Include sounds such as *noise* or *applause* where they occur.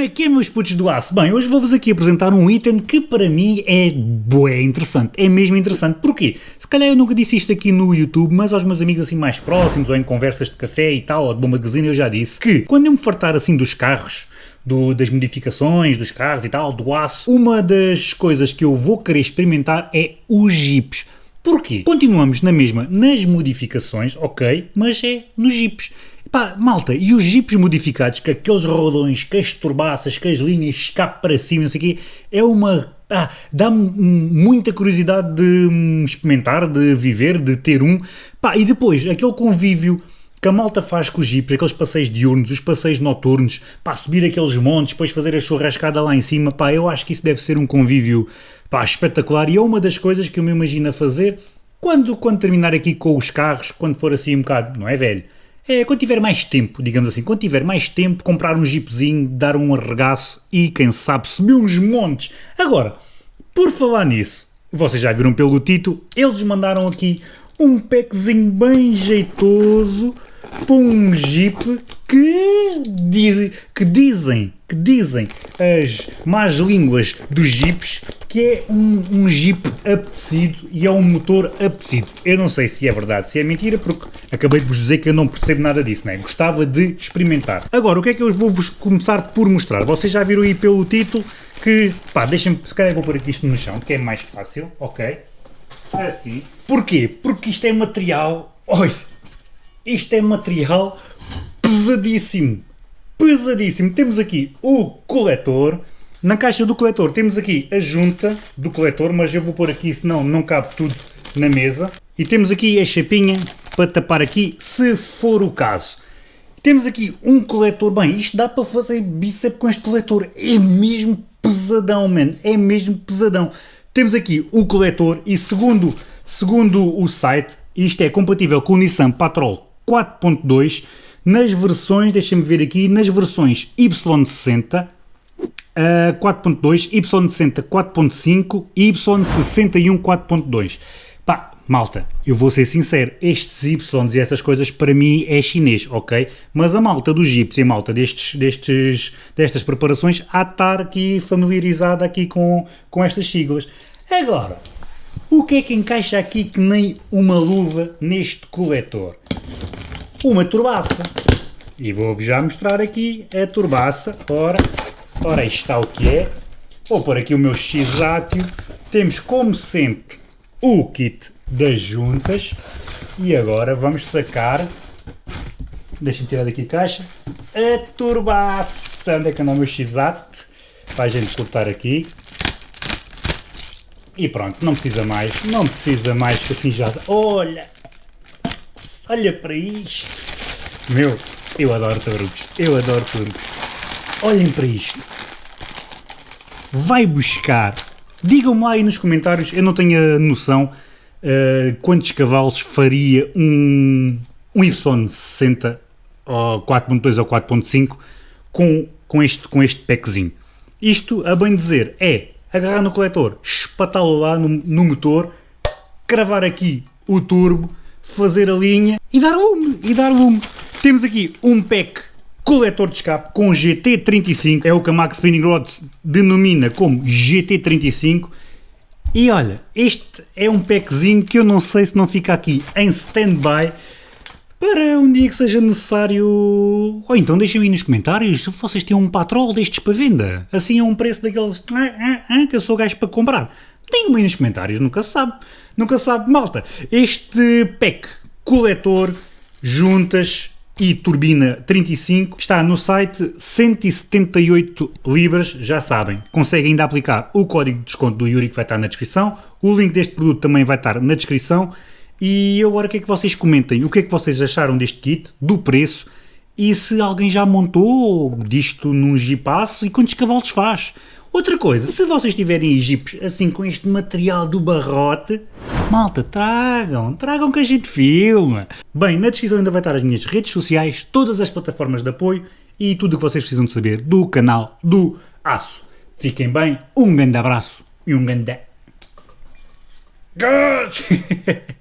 Como é que é, meus putos do aço? Bem, hoje vou-vos aqui apresentar um item que para mim é bué interessante, é mesmo interessante. Porquê? Se calhar eu nunca disse isto aqui no YouTube, mas aos meus amigos assim mais próximos, ou em conversas de café e tal, ou de bomba de gasolina, eu já disse que quando eu me fartar assim dos carros, do, das modificações dos carros e tal, do aço, uma das coisas que eu vou querer experimentar é os jipes. Porquê? Continuamos na mesma nas modificações, ok, mas é nos jipes. Pá, malta, e os jipes modificados, com aqueles rodões, com as turbaças, com as linhas escape para cima, não sei o quê, é uma... Ah, dá-me muita curiosidade de hum, experimentar, de viver, de ter um. Pá, e depois, aquele convívio que a malta faz com os jipes, aqueles passeios diurnos, os passeios noturnos, pá, subir aqueles montes, depois fazer a churrascada lá em cima, pá, eu acho que isso deve ser um convívio, pá, espetacular e é uma das coisas que eu me imagino a fazer quando, quando terminar aqui com os carros, quando for assim um bocado, não é velho, é, quando tiver mais tempo, digamos assim, quando tiver mais tempo, comprar um jeepzinho, dar um arregaço e, quem sabe, subir uns montes. Agora, por falar nisso, vocês já viram pelo título, eles mandaram aqui um packzinho bem jeitoso para um Jeep que, diz, que dizem, que dizem as más línguas dos Jeeps que é um, um Jeep apetecido e é um motor apetecido. Eu não sei se é verdade, se é mentira, porque acabei de vos dizer que eu não percebo nada disso, né? Gostava de experimentar. Agora, o que é que eu vou-vos começar por mostrar? Vocês já viram aí pelo título que, pá, deixem-me, se calhar vou pôr aqui isto no chão, que é mais fácil, ok? Assim. Porquê? Porque isto é material, oi, isto é material pesadíssimo, pesadíssimo. Temos aqui o coletor, na caixa do coletor temos aqui a junta do coletor, mas eu vou pôr aqui, senão não cabe tudo na mesa. E temos aqui a chapinha para tapar aqui, se for o caso. Temos aqui um coletor, bem, isto dá para fazer bíceps com este coletor, é mesmo pesadão, man, é mesmo pesadão. Temos aqui o coletor e segundo, segundo o site, isto é compatível com o Nissan Patrol 4.2 nas versões, deixem-me ver aqui, nas versões Y60, uh, 4.2, Y60 4.5 e Y61 4.2. Pá, malta, eu vou ser sincero, estes Y e essas coisas para mim é chinês, ok? Mas a malta dos Jeeps e a malta destes, destes, destas preparações há de estar aqui familiarizada aqui com, com estas siglas. Agora, o que é que encaixa aqui que nem uma luva neste coletor? Uma turbaça. E vou já mostrar aqui a turbaça. Ora, Ora, está o que é. Vou pôr aqui o meu x-átio. Temos, como sempre, o kit das juntas. E agora vamos sacar... Deixa-me tirar daqui a caixa. A turbaça. Onde é que anda o meu x-átio? Para a gente cortar aqui. E pronto, não precisa mais. Não precisa mais que assim já... Olha! Olha para isto! Meu, eu adoro turbos. Eu adoro turbos. Olhem para isto. Vai buscar. Digam-me lá aí nos comentários, eu não tenho a noção uh, quantos cavalos faria um, um Y60 4.2 ou 4.5 com, com, este, com este packzinho. Isto, a bem dizer, é agarrar no coletor, espatá-lo lá no, no motor, cravar aqui o turbo, fazer a linha e dar lume, e dar lume. Temos aqui um pack coletor de escape com GT35, é o que a Max Spinning Rods denomina como GT35. E olha, este é um packzinho que eu não sei se não fica aqui em stand-by para um dia que seja necessário... Ou então deixem aí nos comentários se vocês têm um patrol destes para venda. Assim é um preço daqueles ah, ah, ah, que eu sou gajo para comprar. Deem aí nos comentários, nunca se sabe. Nunca sabe. Malta, este pack coletor, juntas, e turbina 35 está no site 178 libras, já sabem, conseguem ainda aplicar o código de desconto do Yuri que vai estar na descrição, o link deste produto também vai estar na descrição. E agora o que é que vocês comentem, o que é que vocês acharam deste kit, do preço? E se alguém já montou disto num Jeepasso e quantos cavalos faz. Outra coisa, se vocês tiverem Jeeps assim com este material do barrote, Malta, tragam, tragam que a gente filma. Bem, na descrição ainda vai estar as minhas redes sociais, todas as plataformas de apoio e tudo o que vocês precisam de saber do canal do Aço. Fiquem bem, um grande abraço e um grande... *laughs*